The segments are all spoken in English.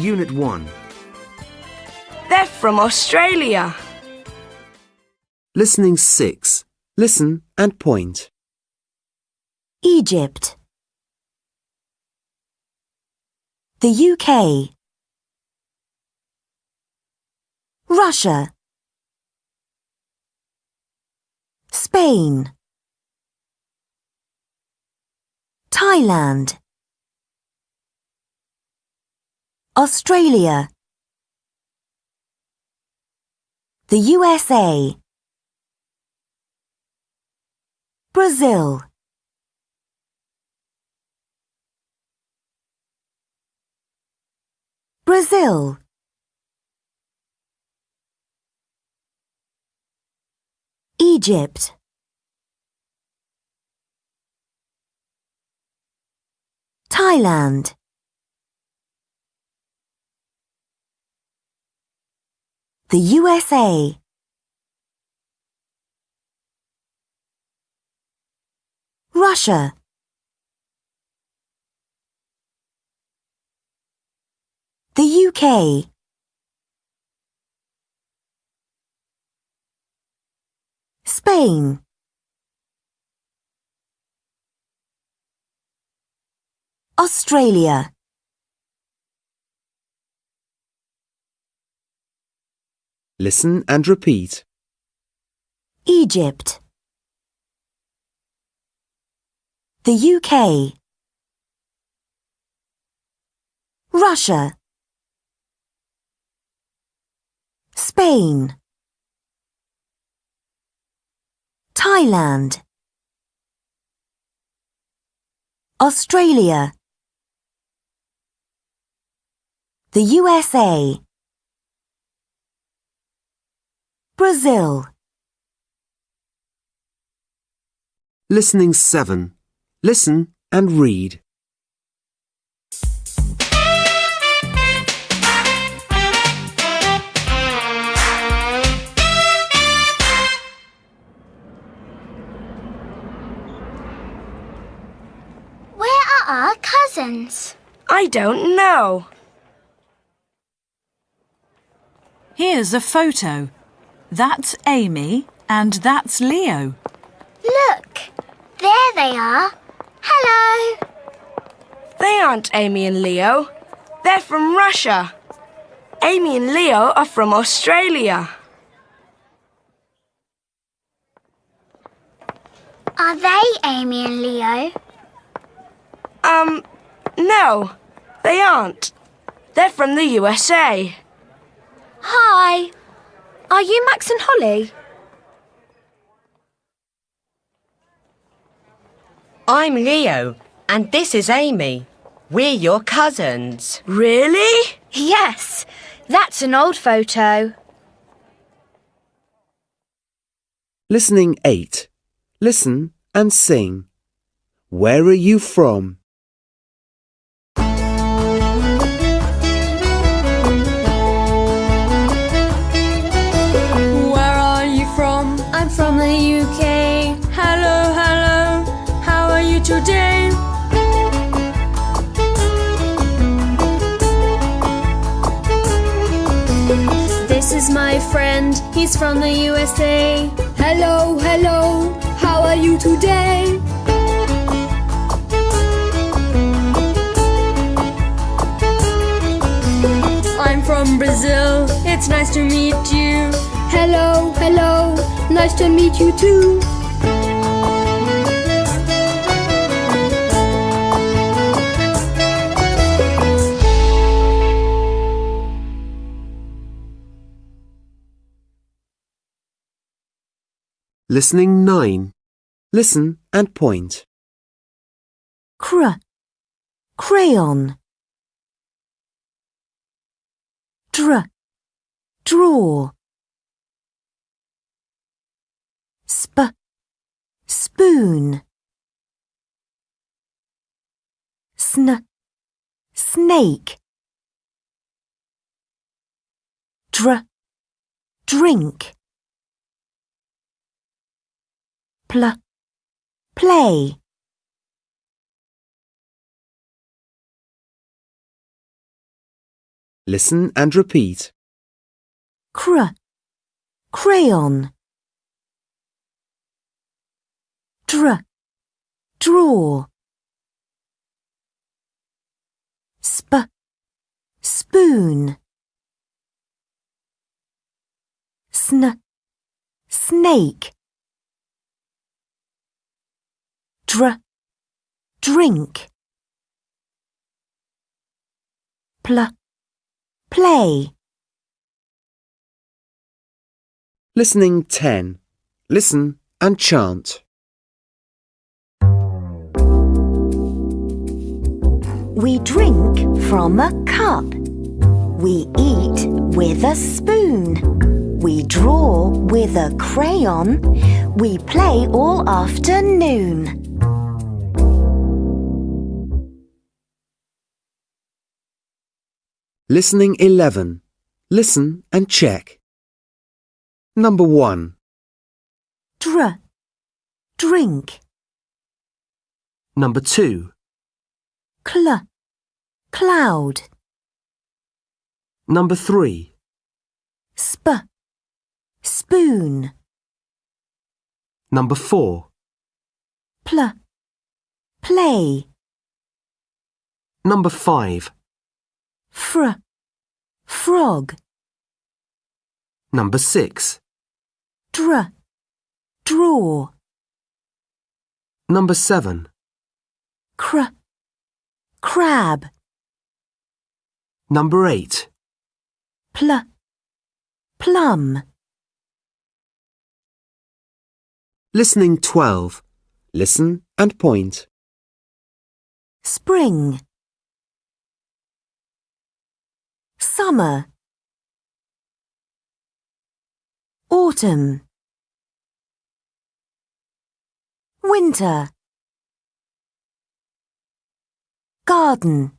Unit 1. They're from Australia. Listening 6. Listen and point. Egypt. The UK. Russia. Spain. Thailand. Australia. The USA. Brazil. Brazil. Egypt. Thailand. The USA. Russia. The UK. Spain. Australia. Listen and repeat. Egypt. The UK. Russia. Spain. Thailand. Australia. The USA. Brazil. Listening 7. Listen and read. Where are our cousins? I don't know. Here's a photo. That's Amy and that's Leo. Look, there they are. Hello. They aren't Amy and Leo. They're from Russia. Amy and Leo are from Australia. Are they Amy and Leo? Um, no, they aren't. They're from the USA. Hi. Are you Max and Holly? I'm Leo, and this is Amy. We're your cousins. Really? Yes. That's an old photo. Listening 8. Listen and sing. Where are you from? This is my friend. He's from the USA. Hello, hello. How are you today? I'm from Brazil. It's nice to meet you. Hello, hello. Nice to meet you too. Listening 9. Listen and point. Cr. Crayon. Dr. Draw. Sp. Spoon. Sn. Snake. Dr. Drink. Pl. Play. Listen and repeat. cr, crayon. Dr, draw. Sp, spoon. Sn, snake. Dr, drink. Pl, play. Listening 10. Listen and chant. We drink from a cup. We eat with a spoon. We draw with a crayon. We play all afternoon. Listening 11. Listen and check. Number 1, Dr, drink. Number 2, Cl, cloud. Number 3, Sp, spoon. Number 4, Pl, play. Number 5, Fr, frog. Number 6, Dr, draw. Number 7, Cr, crab. Number 8, Pl, plum. Listening 12. Listen and point. Spring. Summer. Autumn. Winter. Garden.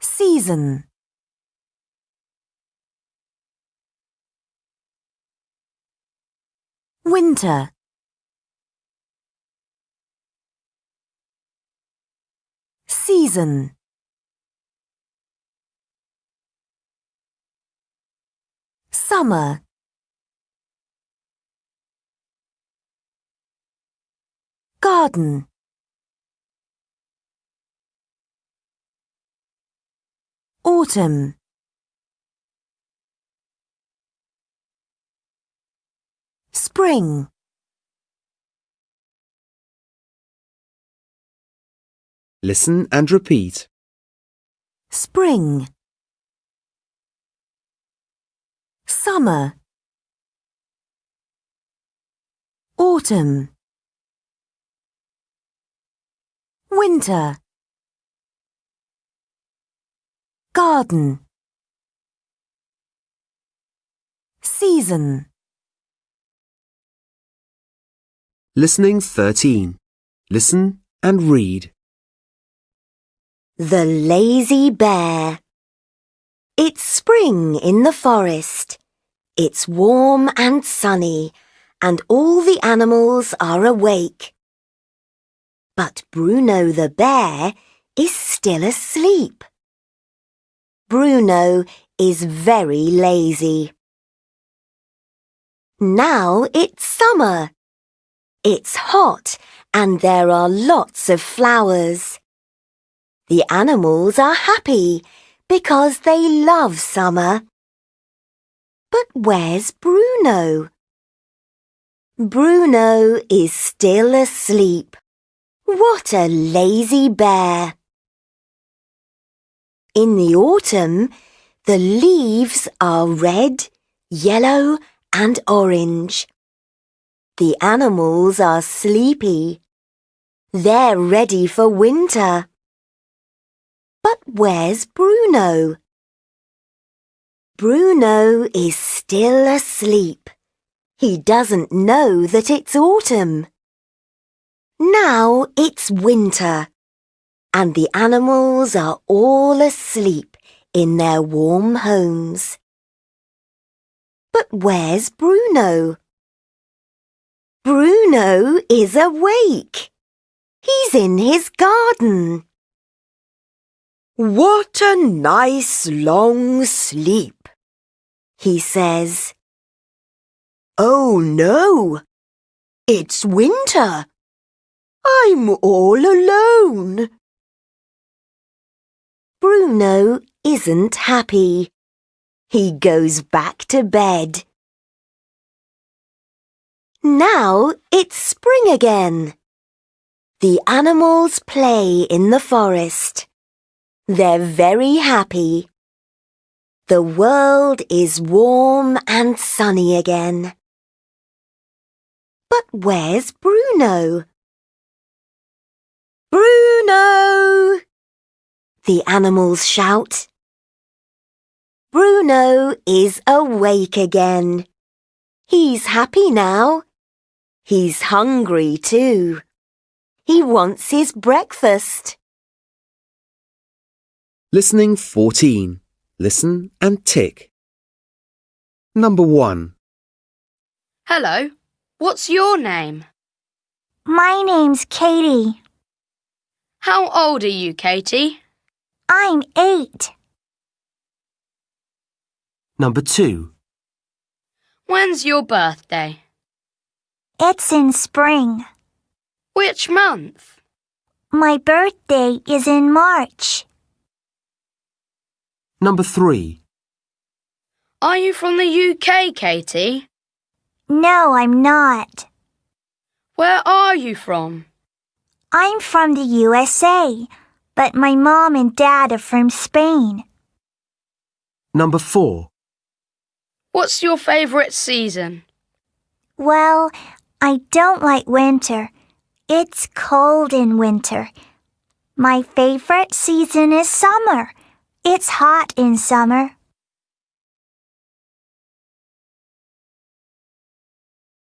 Season. Winter. Season. Summer. Garden. Autumn. Spring. Listen and repeat. Spring. Summer. Autumn. Winter. Garden. Season. Listening 13. Listen and read. The Lazy Bear. It's spring in the forest. It's warm and sunny, and all the animals are awake. But Bruno the bear is still asleep. Bruno is very lazy. Now it's summer. It's hot and there are lots of flowers. The animals are happy because they love summer. But where's Bruno? Bruno is still asleep. What a lazy bear! In the autumn, the leaves are red, yellow and orange. The animals are sleepy. They're ready for winter. But where's Bruno? Bruno is still asleep. He doesn't know that it's autumn. Now it's winter, and the animals are all asleep in their warm homes. But where's Bruno? Bruno is awake. He's in his garden. What a nice long sleep, he says. Oh no, it's winter. I'm all alone. Bruno isn't happy. He goes back to bed. Now it's spring again. The animals play in the forest. They're very happy. The world is warm and sunny again. But where's Bruno? Bruno! The animals shout. Bruno is awake again. He's happy now. He's hungry too. He wants his breakfast. Listening 14. Listen and tick. Number 1. Hello. What's your name? My name's Katie. How old are you, Katie? I'm eight. Number 2. When's your birthday? It's in spring. Which month? My birthday is in March. Number 3. Are you from the UK, Katie? No, I'm not. Where are you from? I'm from the USA, but my mom and dad are from Spain. Number 4. What's your favourite season? Well, I don't like winter. It's cold in winter. My favorite season is summer. It's hot in summer.